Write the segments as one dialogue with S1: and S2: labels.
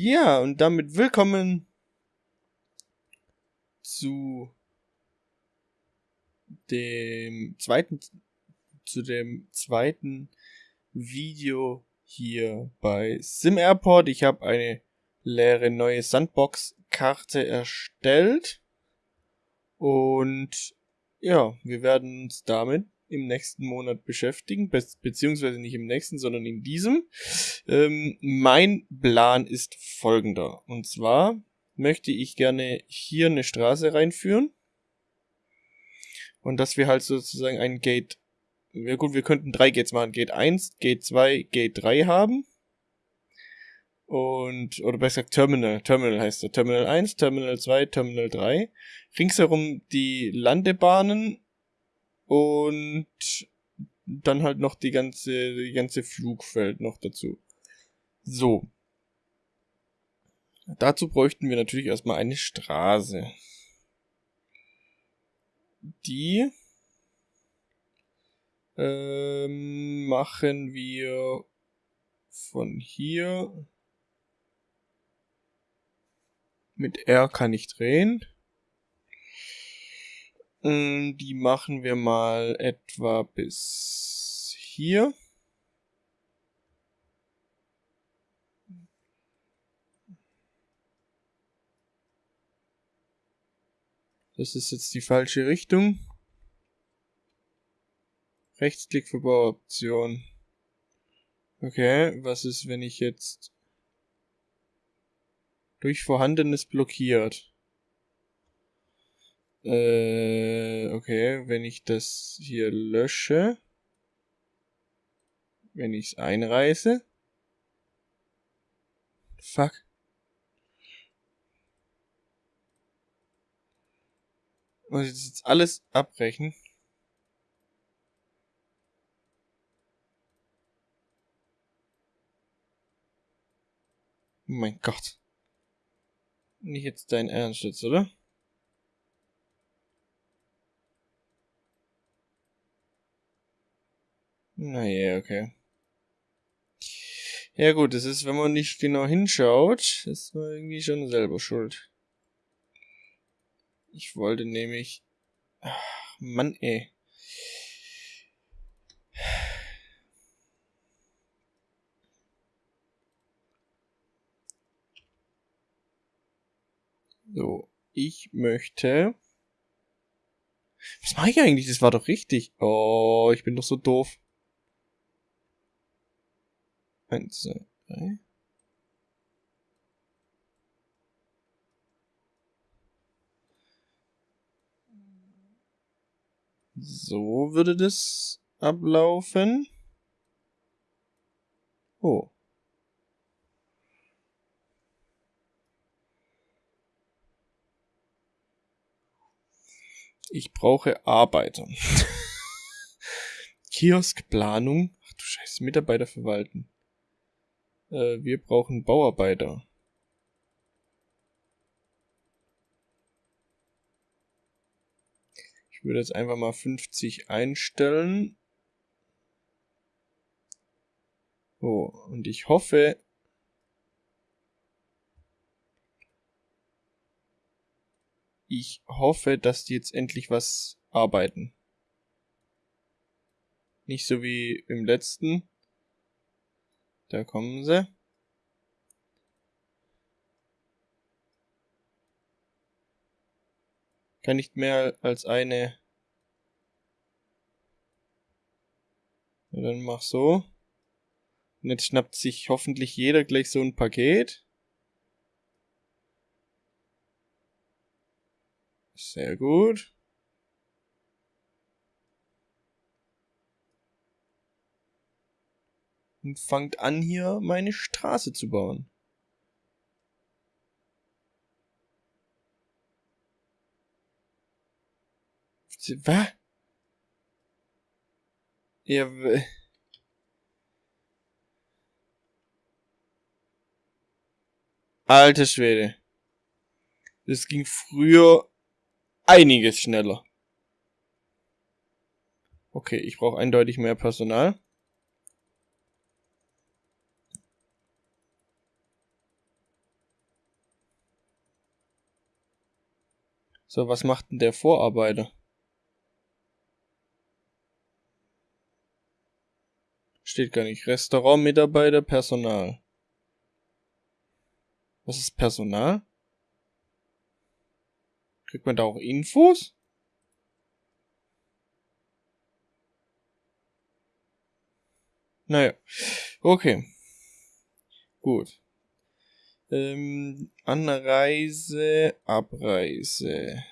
S1: Ja, und damit willkommen zu dem zweiten, zu dem zweiten Video hier bei Sim Airport. Ich habe eine leere neue Sandbox-Karte erstellt. Und ja, wir werden uns damit im nächsten Monat beschäftigen, be beziehungsweise nicht im nächsten, sondern in diesem. Ähm, mein Plan ist folgender. Und zwar möchte ich gerne hier eine Straße reinführen. Und dass wir halt sozusagen ein Gate, ja gut, wir könnten drei Gates machen. Gate 1, Gate 2, Gate 3 haben. Und, oder besser gesagt Terminal. Terminal heißt er. Terminal 1, Terminal 2, Terminal 3. Ringsherum die Landebahnen und dann halt noch die ganze, die ganze Flugfeld noch dazu. So. Dazu bräuchten wir natürlich erstmal eine Straße. Die ähm, machen wir von hier mit R kann ich drehen. Ähm, die machen wir mal etwa bis hier. Das ist jetzt die falsche Richtung. Rechtsklick für Bauoption. Okay, was ist, wenn ich jetzt durch Vorhandenes blockiert? Äh, okay, wenn ich das hier lösche, wenn ich es einreiße. Fuck. Muss ich das jetzt alles abbrechen? Mein Gott. Nicht jetzt dein Ernst jetzt, oder? Naja, okay. Ja gut, das ist, wenn man nicht genau hinschaut, ist man irgendwie schon selber schuld. Ich wollte nämlich... Ach, Mann, ey. So, ich möchte... Was mache ich eigentlich? Das war doch richtig. Oh, ich bin doch so doof. Eins, zwei, drei. So würde das ablaufen. Oh. Ich brauche Arbeiter. Kioskplanung. Ach du Scheiße, Mitarbeiter verwalten. Äh, wir brauchen Bauarbeiter. Ich würde jetzt einfach mal 50 einstellen. Oh, und ich hoffe, ich hoffe, dass die jetzt endlich was arbeiten. Nicht so wie im letzten. Da kommen sie. Kann nicht mehr als eine. Dann mach so. Und jetzt schnappt sich hoffentlich jeder gleich so ein Paket. Sehr gut. Und fangt an, hier meine Straße zu bauen. Was? Ja, Alter Schwede. Das ging früher einiges schneller. Okay, ich brauche eindeutig mehr Personal. So, was macht denn der Vorarbeiter? Steht gar nicht. Restaurant, Mitarbeiter, Personal. Was ist Personal? Kriegt man da auch Infos? Naja, okay. Gut. Ähm, Anreise, Abreise.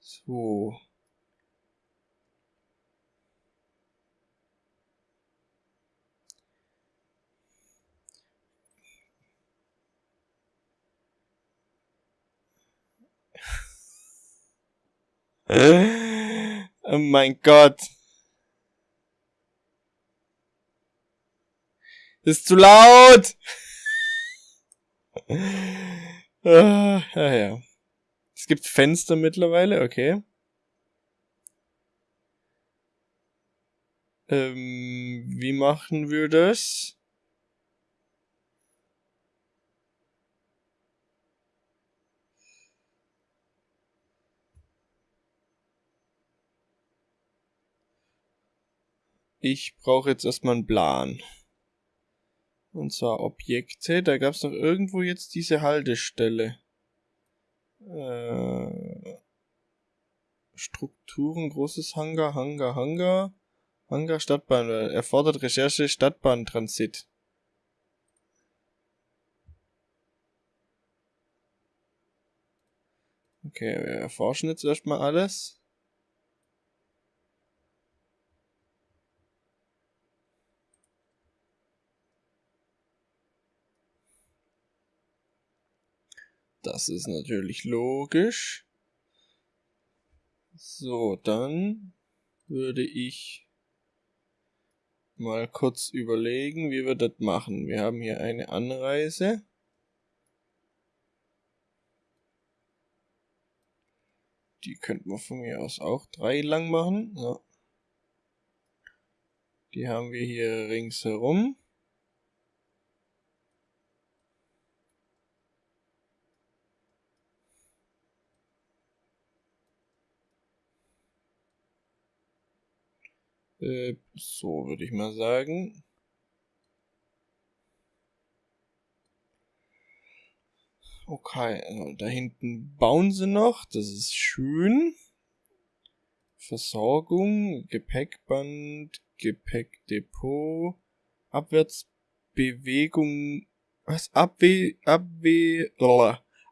S1: So. oh mein Gott. Ist zu laut! ah, ja, ja. Es gibt Fenster mittlerweile, okay. Ähm, wie machen wir das? Ich brauche jetzt erstmal einen Plan. Und zwar Objekte. Da gab es noch irgendwo jetzt diese Haltestelle. Äh, Strukturen, großes Hangar, Hangar, Hangar. Hangar, Stadtbahn. Erfordert Recherche, Stadtbahntransit. Okay, wir erforschen jetzt erstmal alles. Das ist natürlich logisch. So, dann würde ich mal kurz überlegen, wie wir das machen. Wir haben hier eine Anreise. Die könnten wir von mir aus auch drei lang machen. Ja. Die haben wir hier ringsherum. Äh, so würde ich mal sagen. Okay, also da hinten bauen sie noch. Das ist schön. Versorgung, Gepäckband, Gepäckdepot, Abwärtsbewegung, was? Abwe, Abwe,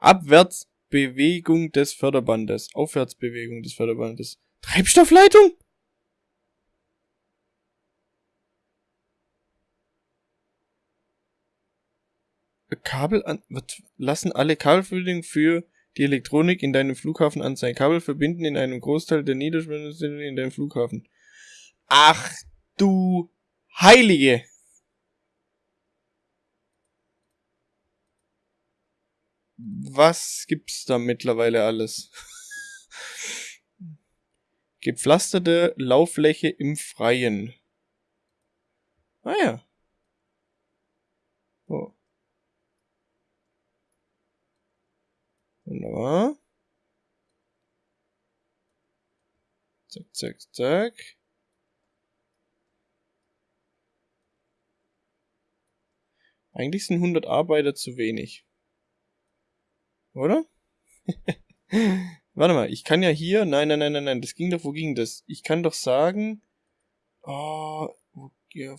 S1: Abwärtsbewegung des Förderbandes, Aufwärtsbewegung des Förderbandes. Treibstoffleitung? Kabel an, wird, lassen alle Kabelverbindungen für die Elektronik in deinem Flughafen an sein. Kabel verbinden in einem Großteil der Niederspannung in deinem Flughafen. Ach du Heilige! Was gibt's da mittlerweile alles? Gepflasterte Lauffläche im Freien. Ah ja. Oh. Wunderbar. Zack, zack, zack. Eigentlich sind 100 Arbeiter zu wenig. Oder? Warte mal, ich kann ja hier... Nein, nein, nein, nein, nein. Das ging doch... Wo ging das? Ich kann doch sagen... Oh, ja,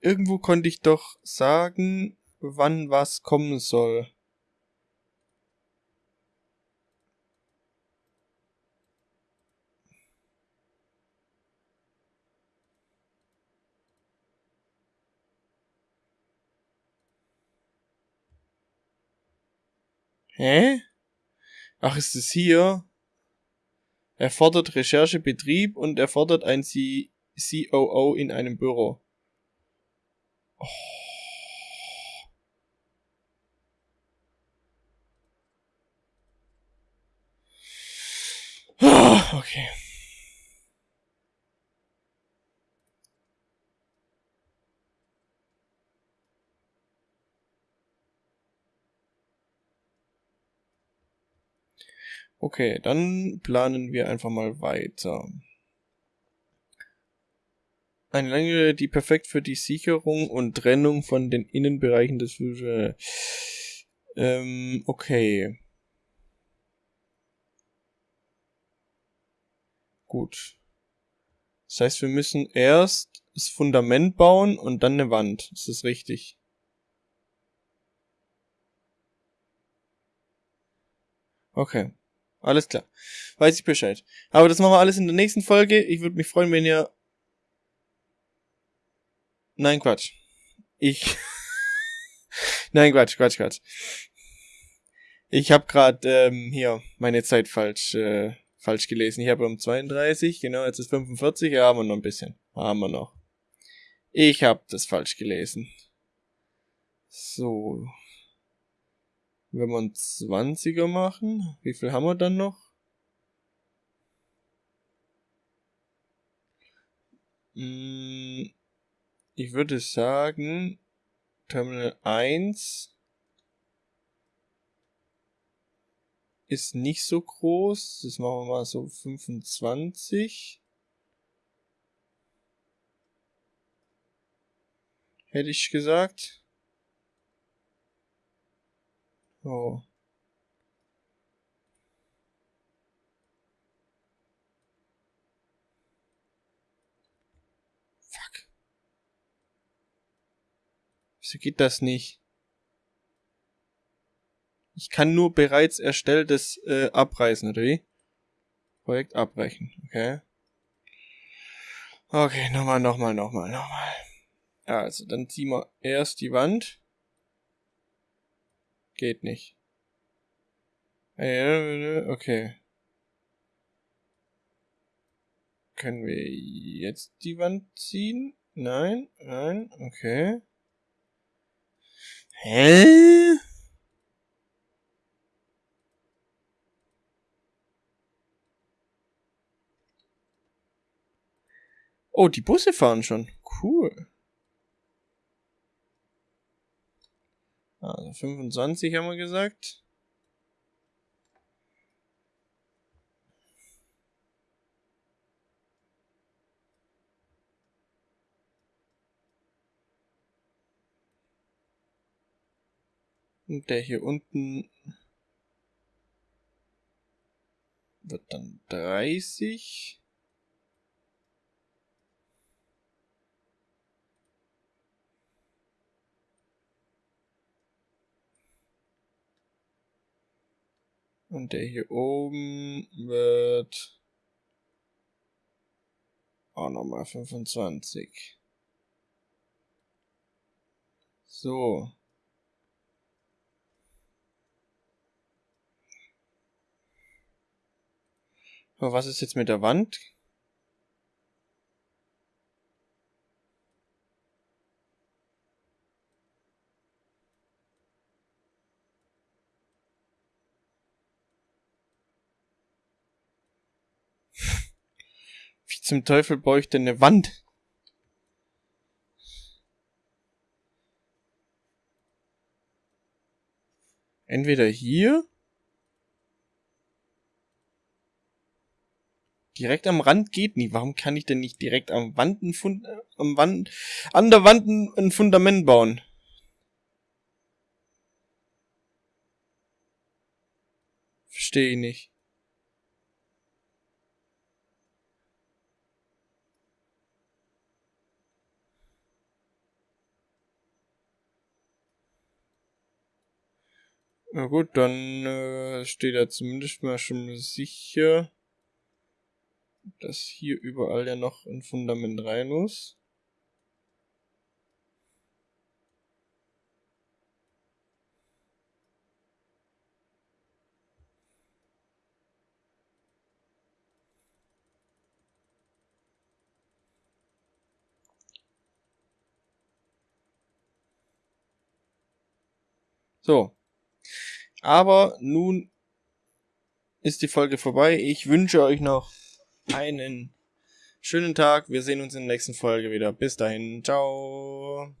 S1: irgendwo konnte ich doch sagen, wann was kommen soll. Hä? Ach, ist es hier? Er fordert Recherchebetrieb und er fordert ein C COO in einem Büro. Oh. Okay. Okay, dann planen wir einfach mal weiter. Eine Länge, die perfekt für die Sicherung und Trennung von den Innenbereichen des Fische. Ähm, okay. Gut. Das heißt, wir müssen erst das Fundament bauen und dann eine Wand. Ist das richtig? Okay. Alles klar. Weiß ich Bescheid. Aber das machen wir alles in der nächsten Folge. Ich würde mich freuen, wenn ihr... Nein, Quatsch. Ich... Nein, Quatsch, Quatsch, Quatsch. Ich habe gerade ähm, hier meine Zeit falsch äh, falsch gelesen. Ich habe um 32, genau, jetzt ist 45, ja, haben wir noch ein bisschen. Haben wir noch. Ich habe das falsch gelesen. So. Wenn wir einen 20er machen, wie viel haben wir dann noch? Hm, ich würde sagen, Terminal 1 ist nicht so groß. Das machen wir mal so 25. Hätte ich gesagt. Oh. Fuck. Wieso geht das nicht? Ich kann nur bereits erstelltes äh, abreißen, oder wie? Projekt abbrechen, okay. Okay, nochmal, nochmal, nochmal, nochmal. Also, dann ziehen wir erst die Wand. Geht nicht. Okay. Können wir jetzt die Wand ziehen? Nein, nein, okay. Hä? Oh, die Busse fahren schon. Cool. Also 25 haben wir gesagt. Und der hier unten wird dann 30. Und der hier oben wird auch nochmal 25. So. Aber was ist jetzt mit der Wand? Zum Teufel brauche ich denn eine Wand? Entweder hier. Direkt am Rand geht nie. Warum kann ich denn nicht direkt am Wand ein Fund, äh, am Wand, an der Wand ein Fundament bauen? Verstehe ich nicht. Na gut, dann äh, steht da zumindest mal schon sicher, dass hier überall ja noch ein Fundament rein muss. So, aber nun ist die Folge vorbei. Ich wünsche euch noch einen schönen Tag. Wir sehen uns in der nächsten Folge wieder. Bis dahin. Ciao.